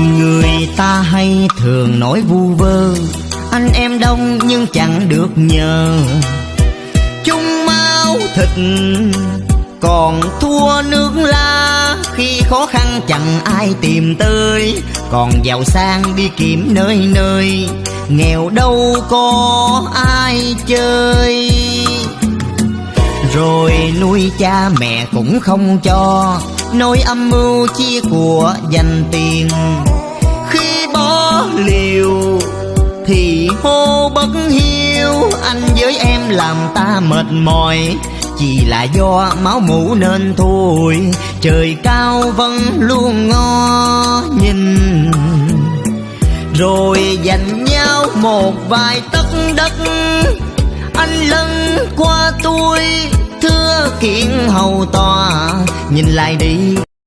Người ta hay thường nói vu vơ, Anh em đông nhưng chẳng được nhờ. Chung máu thịt, còn thua nước la Khi khó khăn chẳng ai tìm tới, Còn giàu sang đi kiếm nơi nơi. Nghèo đâu có ai chơi. Rồi nuôi cha mẹ cũng không cho, Nỗi âm mưu chia của dành tiền. Khi bỏ liều thì hô bất hiếu, Anh với em làm ta mệt mỏi. Chỉ là do máu mũ nên thôi, Trời cao vẫn luôn ngó nhìn. Rồi dành nhau một vài tấc đất, Anh lân qua tôi kiến hầu tòa Nhìn lại đi.